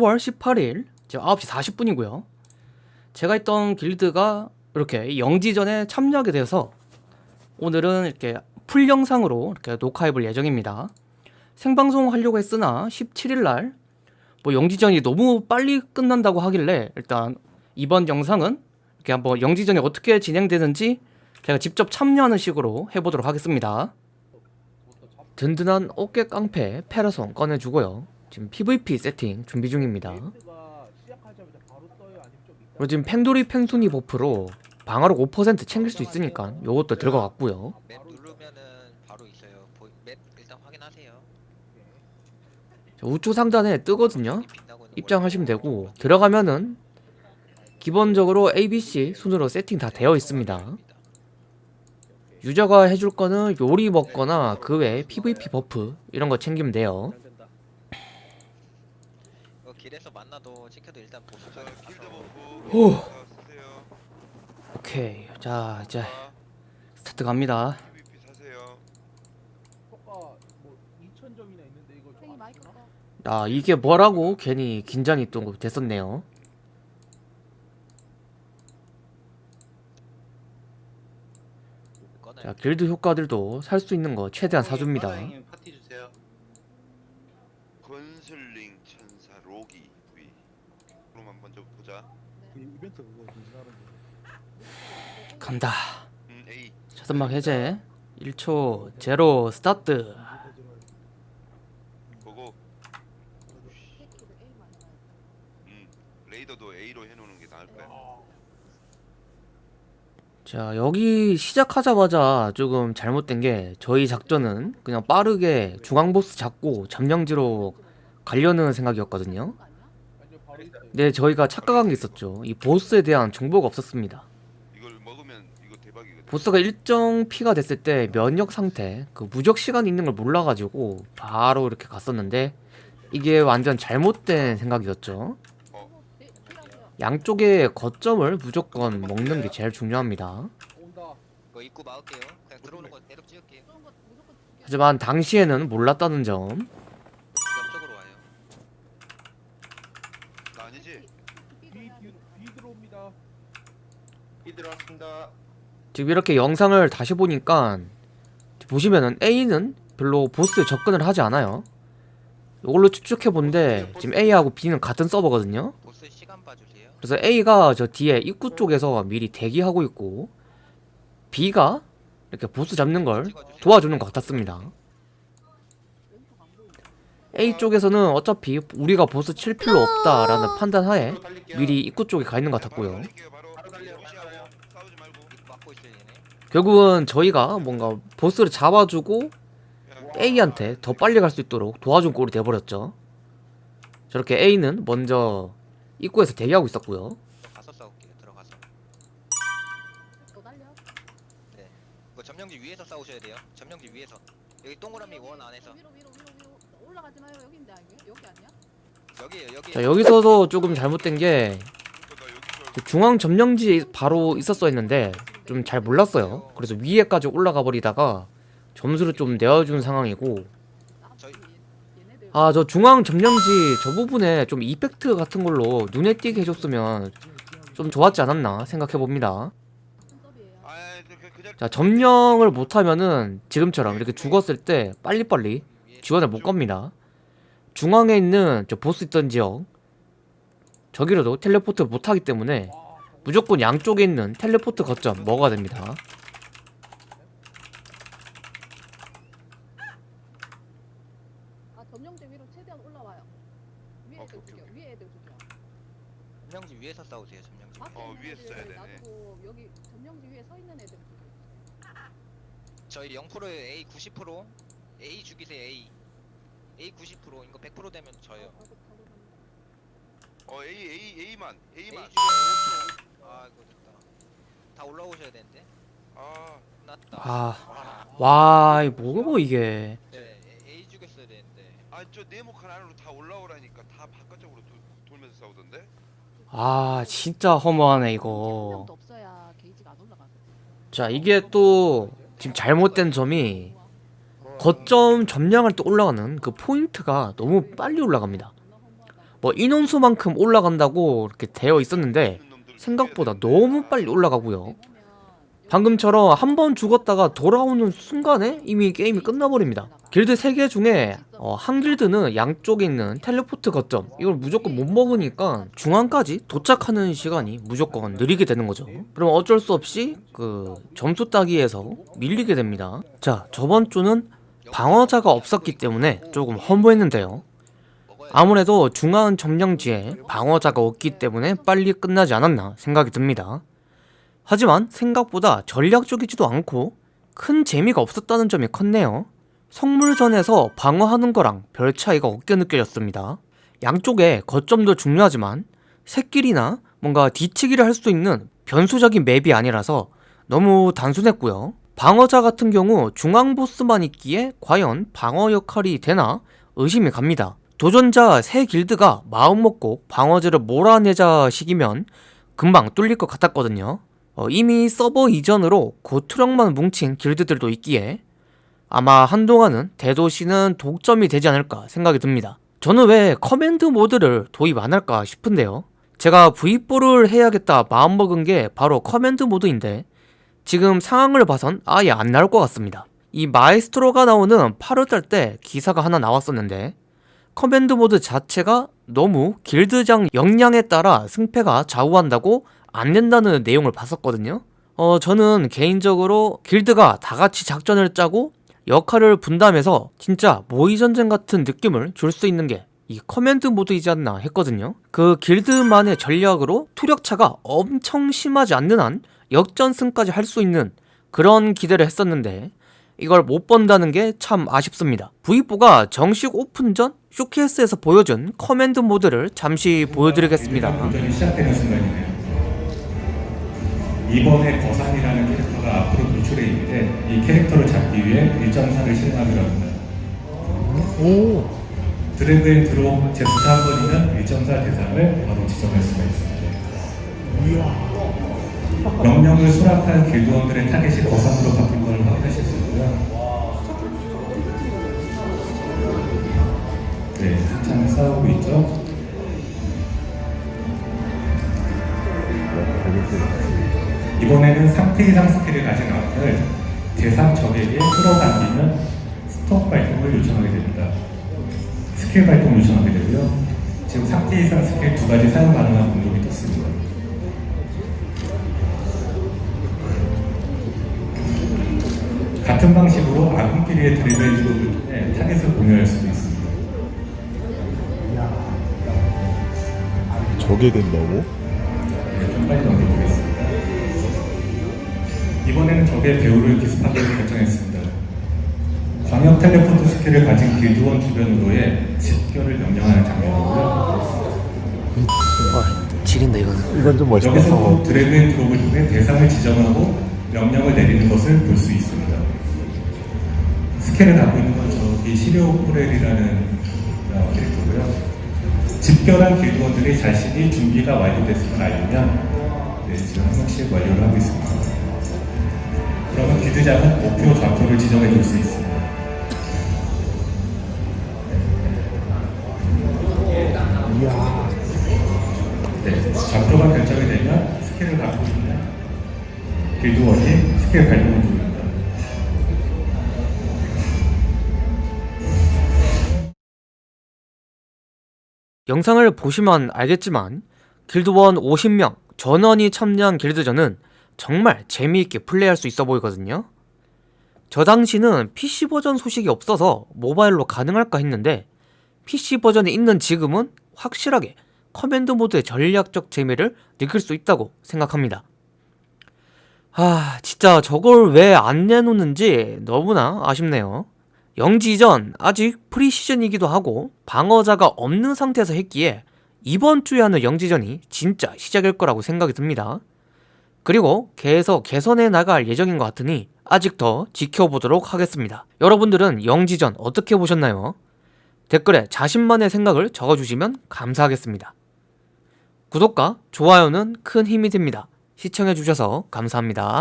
10월 18일 지금 9시 40분이고요. 제가 있던 길드가 이렇게 영지전에 참여하게 돼서 오늘은 이렇게 풀 영상으로 이렇게 녹화해볼 예정입니다. 생방송 하려고 했으나 17일날 뭐 영지전이 너무 빨리 끝난다고 하길래 일단 이번 영상은 이렇게 한번 영지전이 어떻게 진행되는지 제가 직접 참여하는 식으로 해보도록 하겠습니다. 든든한 어깨 깡패 페라손 꺼내주고요. 지금 PVP 세팅 준비 중입니다. 그리고 지금 펜돌이 펜순이 buff로 방어력 5% 챙길 수 있으니까 요것도 들어갔고요. map 누르면은 바로 있어요. 보, map 일단 확인하세요. 자, 우측 상단에 뜨거든요. 입장하시면 걸 되고 들어가면은 기본적으로 ABC 순으로 세팅 다 되어 있습니다. 유저가 해줄 거는 요리 먹거나 그 외에 PVP 버프 이런 거 챙기면 돼요. 이거 길에서 만나도 지켜도 일단 보수 자, 좀 길드 가서 버프 오. 자, 쓰세요. 오케이. 자, 이제 자, 스타트 갑니다. 사세요. 효과 뭐 2,000점이나 있는데 이거 형이 좀안 마이크 쓰나? 꺼. 아, 이게 뭐라고 괜히 긴장이 또 됐었네요. 자, 길드 효과들도 살 수 있는 거 최대한 사줍니다. 파티 주세요. 건슬링 천사 로기 위. 그럼 먼저 보자. 그 이벤트 그거 진행하는 거. 간다. 음, A. 자선막 해제. 1초 제로 스타트. 나요. 음, 레이더도 A로 해놓는 게 나을 거야. 자, 여기 시작하자마자 조금 잘못된 게 저희 작전은 그냥 빠르게 중앙 보스 잡고 점령지로 가려는 생각이었거든요. 근데 저희가 착각한 게 있었죠. 이 보스에 대한 정보가 없었습니다. 이걸 먹으면 이거 대박이거든. 보스가 일정 피가 됐을 때 면역 상태, 그 무적 시간이 있는 걸 몰라가지고 바로 이렇게 갔었는데 이게 완전 잘못된 생각이었죠. 어, 네. 양쪽의 거점을 무조건 먹는 게 제일 중요합니다. 하지만 당시에는 몰랐다는 점. 옆쪽으로 와요. 나 아니지? B B 뒤, B 들어옵니다. 이 들어왔습니다. 지금 이렇게 영상을 다시 보니까 보시면은 A는 별로 보스에 접근을 하지 않아요. 이걸로 추측해 본데 지금 A하고 B는 같은 서버거든요. 보스 시간 봐주세요. 그래서 A가 저 뒤에 입구 쪽에서 미리 대기하고 있고 B가 이렇게 보스 잡는 걸. 도와주는 것 같았습니다. A 쪽에서는 어차피 우리가 보스 칠 필요 없다라는 판단하에. 미리 입구 쪽에 가 있는 것 같았고요 바로 무시하고 달려요. 싸우지 말고. 입구 막고 있어요 얘네. 결국은 저희가 뭔가 보스를 잡아주고 A한테 더 빨리 갈 수 있도록 도와준 꼴이 돼버렸죠. 저렇게 A는 먼저 입구에서 대기하고 있었고요. 가서 싸울게요. 들어가서. 네. 이거 점령지 위에서 싸우셔야 돼요. 점령지 위에서. 여기 동그라미 여기, 원 안에서. 위로 위로 위로 위로 올라가지 마요. 여기인데 아니에요? 여기 아니야? 여기에요. 여기. 자 여기서도 조금 잘못된 게 중앙 점령지 바로 있었어 했는데 좀 잘 몰랐어요. 그래서 위에까지 올라가 버리다가 점수를 좀 내어준 상황이고 아 저 중앙 점령지 저 부분에 좀 이펙트 같은 걸로 눈에 띄게 해줬으면 좀 좋았지 않았나 생각해 봅니다. 손톱이에요. 아, 그, 자 점령을 못하면은 지금처럼 이렇게 죽었을 때 빨리빨리 지원을 못 겁니다. 중앙에 있는 저 보스 있던 지역 저기로도 텔레포트 못하기 때문에 무조건 양쪽에 있는 텔레포트 거점 먹어야 됩니다. 아 점령대 위로 최대한 올라와요. 위에 어, 애들 오케이, 죽여. 위에 애들 죽여. 점령지 위에서 싸우세요. 점령지. 앞에 어, 있는 위에 애들 써야 되네. 놔두고 여기 점령지 위에 서 있는 애들 죽여. 저희 0%에 A 90% A 죽이세요 A A 90% 이거 100% 되면 바로 갑니다. 어, A, A, A만. A A만. 5초 아 이거 됐다 다 올라오셔야 되는데 아, 끝났다 아, 와, 이 뭐고 이게? 네 A 죽였어야 되는데 아, 저 네모칸 안으로 다 올라오라니까 다 바깥쪽으로 도, 돌면서 싸우던데? 아, 진짜 허무하네 한 이거. 자, 이게 또 지금 잘못된 점이 거점 점령할 때 올라가는 그 포인트가 너무 빨리 올라갑니다. 뭐 인원수만큼 올라간다고 이렇게 되어 있었는데 생각보다 너무 빨리 올라가고요. 방금처럼 한 번 죽었다가 돌아오는 순간에 이미 게임이 끝나버립니다. 길드 3개 중에 어, 한 길드는 양쪽에 있는 텔레포트 거점 이걸 무조건 못 먹으니까 중앙까지 도착하는 시간이 무조건 느리게 되는 거죠. 그럼 어쩔 수 없이 그 점수 따기에서 밀리게 됩니다. 자 저번 주는 방어자가 없었기 때문에 조금 허무했는데요. 아무래도 중앙 점령지에 방어자가 없기 때문에 빨리 끝나지 않았나 생각이 듭니다. 하지만 생각보다 전략적이지도 않고 큰 재미가 없었다는 점이 컸네요. 성물전에서 방어하는 거랑 별 차이가 없게 느껴졌습니다. 양쪽에 거점도 중요하지만 새길이나 뭔가 뒤치기를 할 수 있는 변수적인 map이 아니라서 너무 단순했고요. 방어자 같은 경우 중앙 보스만 있기에 과연 방어 역할이 되나 의심이 갑니다. 도전자 세 길드가 마음먹고 방어자를 몰아내자 식이면 금방 뚫릴 것 같았거든요. 어, 이미 서버 이전으로 고투력만 뭉친 길드들도 있기에 아마 한동안은 대도시는 독점이 되지 않을까 생각이 듭니다. 저는 왜 커맨드 모드를 도입 안 할까 싶은데요. 제가 V4를 해야겠다 마음먹은 게 바로 커맨드 모드인데 지금 상황을 봐선 아예 안 나올 것 같습니다. 이 마에스트로가 나오는 8월달 때 기사가 하나 나왔었는데 커맨드 모드 자체가 너무 길드장 역량에 따라 승패가 좌우한다고 안 된다는 내용을 봤었거든요. 어, 저는 개인적으로 길드가 다 같이 작전을 짜고 역할을 분담해서 진짜 모의전쟁 같은 느낌을 줄 수 있는 게 이 커맨드 모드이지 않나 했거든요. 그 길드만의 전략으로 투력차가 엄청 심하지 않는 한 역전승까지 할 수 있는 그런 기대를 했었는데 이걸 못 본다는 게 참 아쉽습니다. V4가 정식 오픈 전 쇼케이스에서 보여준 커맨드 모드를 잠시 보여드리겠습니다. 순간이네요. 이번에 거상이라는 캐릭터가 앞으로 노출해 있는데 이 캐릭터를 잡기 위해 1.4를 실행하기로 합니다. drag and drop 제스처 한 번이면 1.4 대상을 바로 지정할 수가 있습니다. 명령을 수락한 길드원들의 타겟이 거상으로 바뀐 싸우고 있죠. 이번에는 상태 이상 스킬을 가진 아군을 대상 적에게 끌어당기면 스톱 발동을 요청하게 됩니다. 스킬 발동 요청하게 되고요. 지금 상태 이상 스킬 두 가지 사용 가능한. 저게 된다고? 네. 이번에는 적의 배후를 기습하기로 결정했습니다. 광역 텔레포트 스킬을 가진 길드원 주변으로의 집결을 명령하는 장면이고요. 지린다 이거는. 이건 좀 여기서 또 drag and drop을 통해 대상을 지정하고 명령을 내리는 것을 볼 수 있습니다. 스킬을 갖고 있는 건 저기 시리오 포렐이라는 어, 캐릭터고요. 집결한 길드원들이 자신이 준비가 완료됐음을 알리면 네, 지금 한 명씩 완료를 하고 있습니다. 그러면 길드장은 목표 좌표를 지정해 줄 수 있습니다. 네, 좌표가 결정이 되면 스킬을 갖고 있는 길드원이 스킬 발동 영상을 보시면 알겠지만 길드원 50명 전원이 참여한 길드전은 정말 재미있게 플레이할 수 있어 보이거든요. 저 당시는 PC 버전 소식이 없어서 모바일로 가능할까 했는데 PC 버전이 있는 지금은 확실하게 커맨드 모드의 전략적 재미를 느낄 수 있다고 생각합니다. 아, 진짜 저걸 왜 안 내놓는지 너무나 아쉽네요. 영지전 아직 프리시즌이기도 하고 방어자가 없는 상태에서 했기에 이번 주에 하는 영지전이 진짜 시작일 거라고 생각이 듭니다. 그리고 계속 개선해 나갈 예정인 것 같으니 아직 더 지켜보도록 하겠습니다. 여러분들은 영지전 어떻게 보셨나요? 댓글에 자신만의 생각을 적어주시면 감사하겠습니다. 구독과 좋아요는 큰 힘이 됩니다. 시청해주셔서 감사합니다.